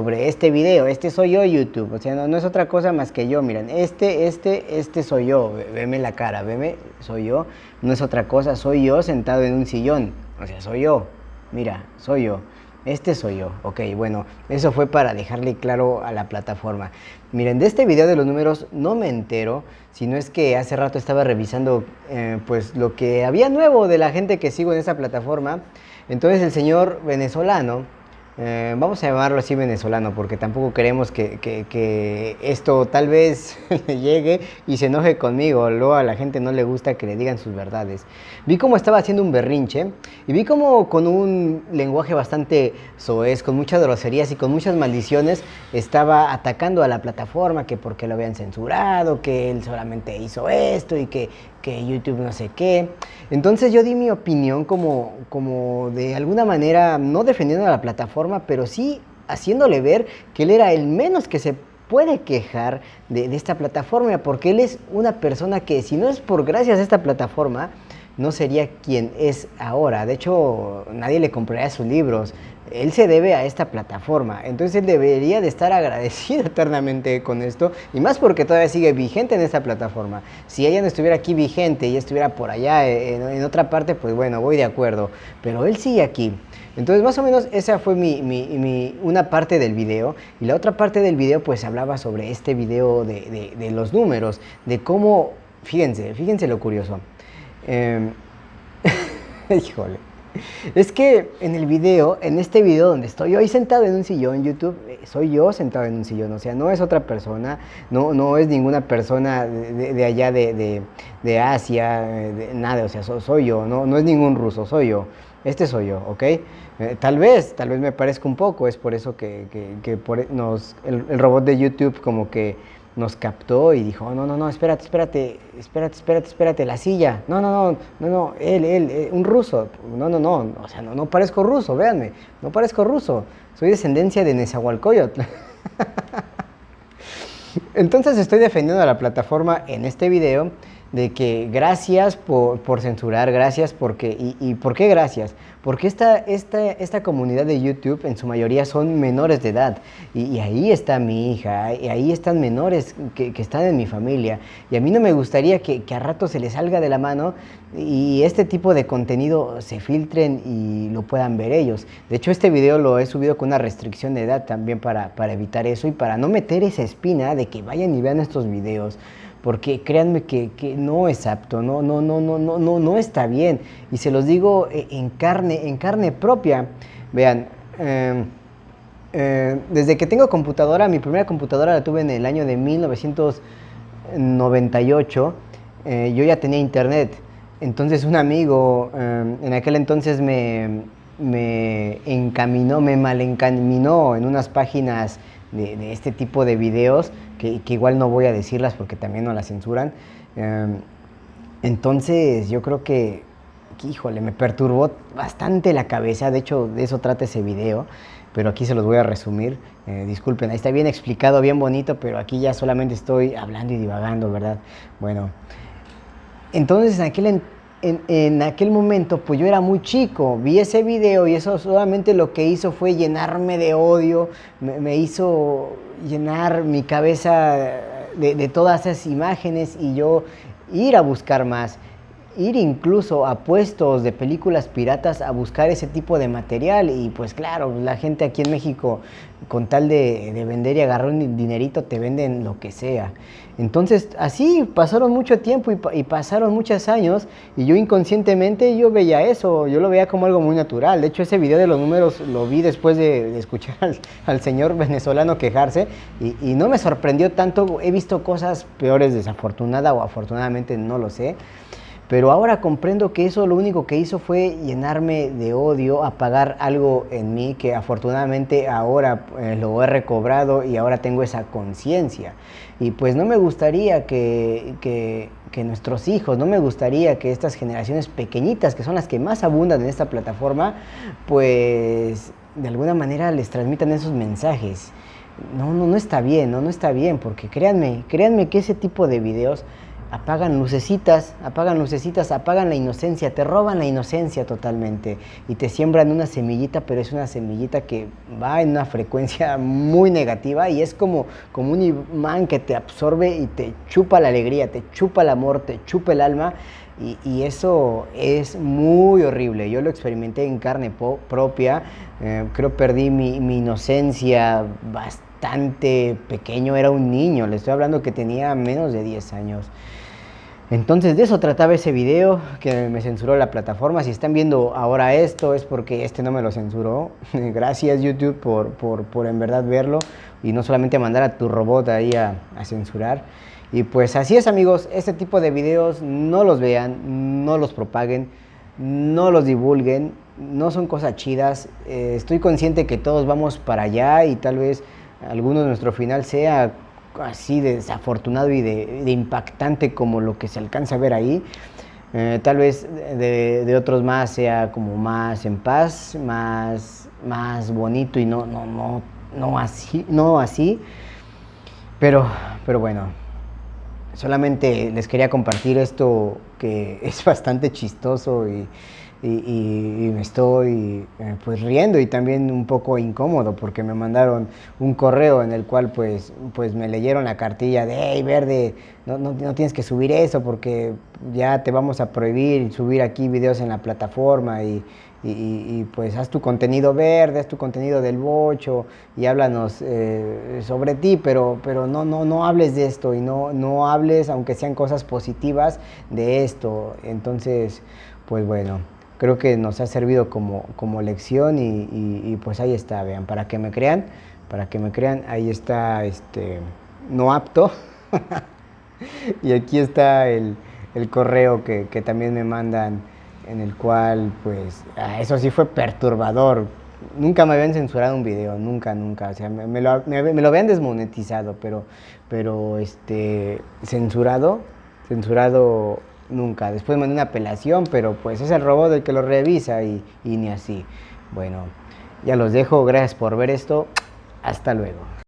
sobre este video, este soy yo YouTube, o sea, no, no, es otra cosa más que yo, miren, este, este, este soy yo, veme la cara, veme, soy yo, no es otra cosa, soy yo sentado en un sillón, o sea, soy yo, mira, soy yo. Este soy yo, ok, bueno, eso fue para dejarle claro a la plataforma. Miren, de este video de los números no me entero, sino es que hace rato estaba revisando eh, pues lo que había nuevo de la gente que sigo en esa plataforma. Entonces el señor venezolano, eh, vamos a llamarlo así venezolano porque tampoco queremos que, esto tal vez llegue y se enoje conmigo, luego a la gente no le gusta que le digan sus verdades. Vi cómo estaba haciendo un berrinche y vi cómo con un lenguaje bastante soez, con muchas groserías y con muchas maldiciones estaba atacando a la plataforma, que porque lo habían censurado, que él solamente hizo esto y que que YouTube no sé qué. Entonces yo di mi opinión como, como de alguna manera, no defendiendo a la plataforma, pero sí haciéndole ver que él era el menos que se puede quejar de, de, esta plataforma, porque él es una persona que si no es por gracias a esta plataforma, no sería quien es ahora. De hecho, nadie le compraría sus libros, él se debe a esta plataforma, entonces él debería de estar agradecido eternamente con esto, y más porque todavía sigue vigente en esta plataforma. Si ella no estuviera aquí vigente y estuviera por allá eh, en, otra parte, pues bueno, voy de acuerdo, pero él sigue aquí. Entonces más o menos esa fue mi, una parte del video, y la otra parte del video pues hablaba sobre este video de, los números, de cómo, fíjense, fíjense lo curioso. Em, híjole. Es que en el video, en este video donde estoy hoy sentado en un sillón, YouTube, eh, soy yo sentado en un sillón, o sea, no es otra persona, no, no es ninguna persona de, allá de, Asia, nada, o sea, soy yo, no, no es ningún ruso, soy yo, este soy yo, ¿ok? Eh, tal vez, tal vez me parezca un poco, es por eso que, por, nos, el robot de YouTube como que nos captó y dijo, no, no, no, espérate, espérate, espérate, espérate, espérate, la silla, no, no, no, no, no, él, él, eh, un ruso, no, no, no, o sea, no, no parezco ruso, véanme, no parezco ruso, soy descendencia de Nezahualcóyotl. Entonces estoy defendiendo a la plataforma en este video de que gracias por, censurar, gracias porque, y, y, ¿por qué gracias? Porque esta, esta, esta comunidad de YouTube en su mayoría son menores de edad y, ahí está mi hija, y ahí están menores que, están en mi familia y a mí no me gustaría que, a rato se les salga de la mano y este tipo de contenido se filtren y lo puedan ver ellos. De hecho este video lo he subido con una restricción de edad también para, para evitar eso y para no meter esa espina de que vayan y vean estos videos porque créanme que, no es apto, no, no, no, no, no, no, está bien. Y se los digo eh, en carne, en carne propia. Vean, em, eh, desde que tengo computadora, mi primera computadora la tuve en el año de 1998, eh, yo ya tenía internet. Entonces un amigo em, en aquel entonces me, me encaminó, me malencaminó en unas páginas de, este tipo de videos, que, igual no voy a decirlas porque también no las censuran. Em, entonces yo creo que, híjole, me perturbó bastante la cabeza, de hecho de eso trata ese video, pero aquí se los voy a resumir. Eh, disculpen, ahí está bien explicado, bien bonito, pero aquí ya solamente estoy hablando y divagando, ¿verdad? Bueno, entonces en aquel entonces en, aquel momento, pues yo era muy chico, vi ese video y eso solamente lo que hizo fue llenarme de odio, me, hizo llenar mi cabeza de, de, todas esas imágenes y yo ir a buscar más, ir incluso a puestos de películas piratas a buscar ese tipo de material y pues claro, la gente aquí en México con tal de, vender y agarrar un dinerito te venden lo que sea. Entonces así pasaron mucho tiempo y, pasaron muchos años y yo inconscientemente yo veía eso, yo lo veía como algo muy natural. De hecho ese video de los números lo vi después de, escuchar al, señor venezolano quejarse y, y no me sorprendió tanto, he visto cosas peores desafortunada o afortunadamente no lo sé. Pero ahora comprendo que eso lo único que hizo fue llenarme de odio, apagar algo en mí que afortunadamente ahora eh, lo he recobrado y ahora tengo esa conciencia. Y pues no me gustaría que, que, nuestros hijos, no me gustaría que estas generaciones pequeñitas, que son las que más abundan en esta plataforma, pues de alguna manera les transmitan esos mensajes. No, no, no está bien, no, no está bien, porque créanme, créanme que ese tipo de videos apagan lucecitas, apagan lucecitas, apagan la inocencia, te roban la inocencia totalmente y te siembran una semillita, pero es una semillita que va en una frecuencia muy negativa y es como, como un imán que te absorbe y te chupa la alegría, te chupa el amor, te chupa el alma y, eso es muy horrible. Yo lo experimenté en carne propia, eh, creo perdí mi, mi inocencia bastante pequeño, era un niño, le estoy hablando que tenía menos de 10 años. Entonces de eso trataba ese video que me censuró la plataforma. Si están viendo ahora esto es porque este no me lo censuró. Gracias YouTube por, por, por, en verdad verlo y no solamente mandar a tu robot ahí a, a, censurar. Y pues así es amigos, este tipo de videos no los vean, no los propaguen, no los divulguen, no son cosas chidas. Eh, estoy consciente que todos vamos para allá y tal vez alguno de nuestro final sea así de desafortunado y de, impactante como lo que se alcanza a ver ahí. Eh, tal vez de, otros más sea como más en paz, más, más bonito y no, no, no, no así, no así. Pero, pero bueno, solamente les quería compartir esto que es bastante chistoso y, me estoy eh, pues riendo y también un poco incómodo porque me mandaron un correo en el cual pues, pues me leyeron la cartilla de hey verde no, no, no, tienes que subir eso porque ya te vamos a prohibir subir aquí videos en la plataforma y, y, pues haz tu contenido verde, haz tu contenido del bocho y háblanos eh, sobre ti, pero, pero no, no, no hables de esto y no, no hables, aunque sean cosas positivas, de esto. Entonces, pues bueno creo que nos ha servido como, como lección y, pues ahí está, vean, para que me crean, para que me crean, ahí está este no apto y aquí está el, correo que, también me mandan en el cual pues ah, eso sí fue perturbador, nunca me habían censurado un video, nunca, nunca, o sea, me, lo, me, lo, habían desmonetizado, pero, pero este, censurado, censurado nunca. Después mandé una apelación, pero pues es el robot el que lo revisa y, y ni así. Bueno, ya los dejo. Gracias por ver esto. Hasta luego.